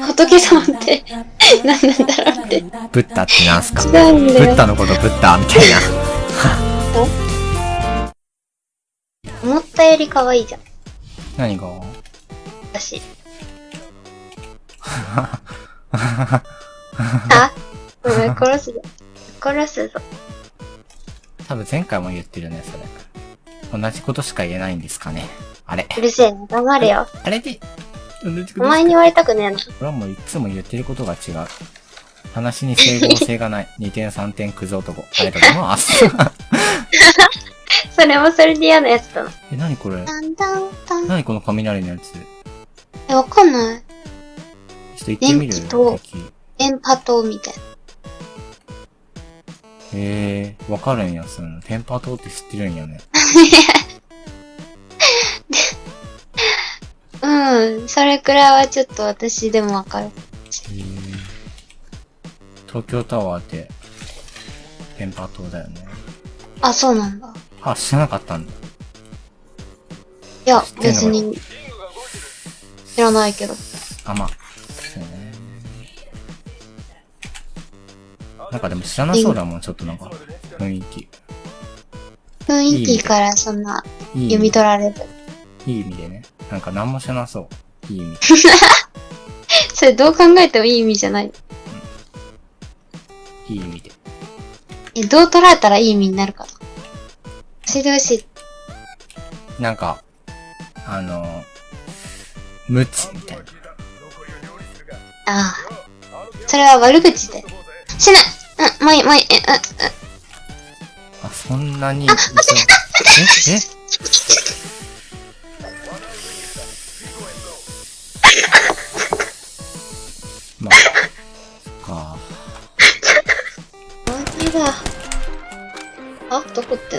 仏様って 何なんだろうって。ブッダってなんすか？違ブうんだよッダのことブッダみたいな。思ったより可愛いじゃん、何が？私。あごめん、殺すぞ。殺すぞ。多分前回も言ってるね、それ。同じことしか言えないんですかね。あれ。うるせえな、黙れよ。あれで、おか前に言われたくねえな。俺はもういつも言ってることが違う。話に整合性がない。2点3点クズ男。ありがとうございます。それもそれで嫌なやつだな。え、何これ？だんだんだん。何この雷のやつ？ちょえ、わかんない。っと行ってみる？電気と敵電波塔みたいな。へえー、わかるんや、その。テンパ島って知ってるんやね。うん、それくらいはちょっと私でもわかる。東京タワーって、テンパ島だよね。あ、そうなんだ。あ、知らなかったんだ。いや知っ、てんの別に、知らないけど。あ、まあ。そうね。なんかでも知らなそうだもん、ちょっとなんか、雰囲気。雰囲気からそんな、いい読み取られる。いい意味でね。なんか何も知らなそう。いい意味。それどう考えてもいい意味じゃない。いい意味で。え、どう捉えたらいい意味になるかと。教えてほしい。なんか、あの、無知みたいな。ああ。それは悪口で。しないうん、もういい、もういい、え、うん、うん。あ、そんなに一緒、ええ？だ。あ、どこって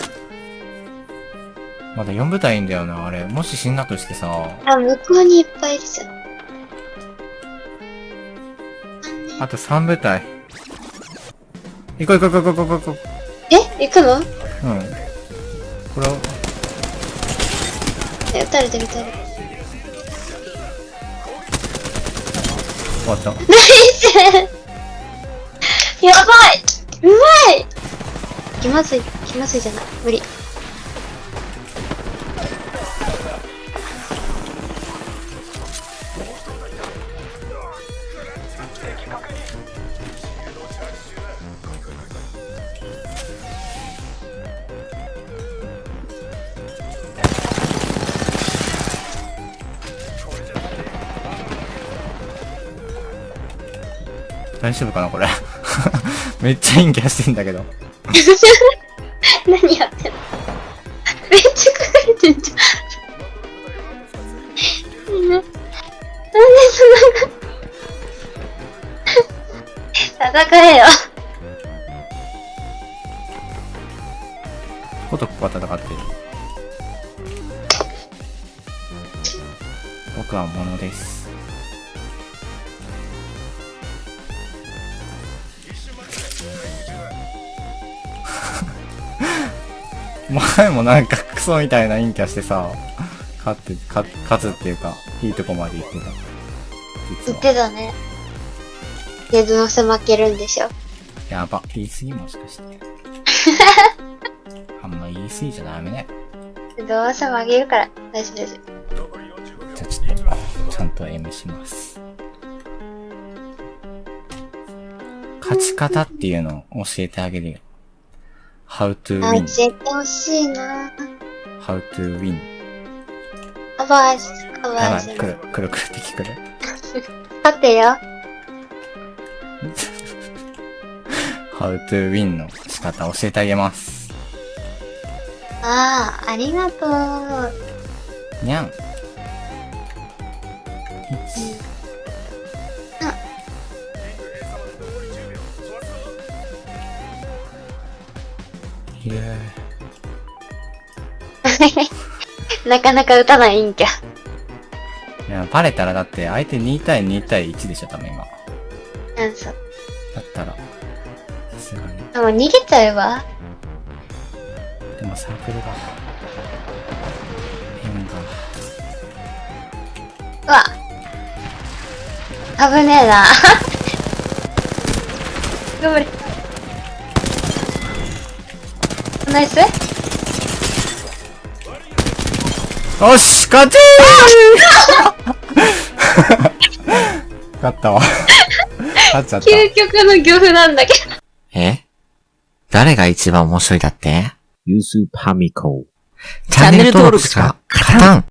まだ4部隊いんだよな、あれ。もし死んだとしてさ、あ、向こうにいっぱいいるじゃん。あと3部隊。行こう行こう行こう行こう行こう。え？行くの？うん。これを、え、撃たれてる撃たれてる。終わった。やばいうまい気まずい、気まずいじゃない。無理。大丈夫かなこれ。めっちゃ陰キャしてんだけど。何やってんの？めっちゃ書かれてんじゃん。ななんでそんな戦えよ。こことここは戦ってる。僕は物です。前もなんかクソみたいな陰キャしてさ、勝って、勝勝つっていうか、いいとこまで行ってた。実言っは。てたね。で、どうせ負けるんでしょ。やば。言い過ぎもしかして。あんま言い過ぎちゃダメね。どうせ負けるから。大丈夫大丈じゃあちょっと、ちゃんと M します。勝ち方っていうのを教えてあげるよ。How to win, 教えてほしいな how to win. カバーし、カバやばい、ーし。来る、来る来る敵来る。待てよ。how to win の仕方教えてあげます。ああ、ありがとう。にゃん。1。イ エなかなか打たないんきゃ。いや、バレたらだって相手2対2対1でしょ、多分今。なんそう。だったら、さすがに。でも逃げちゃうわ。でもサークルが、円が、うわ。危ねえな。頑張れ。ナイスよし勝ちー 勝ったわ。勝っちゃった。究極の漁夫なんだけど。え？誰が一番面白いだって？ユースパミコ。チャンネル登録しか勝たん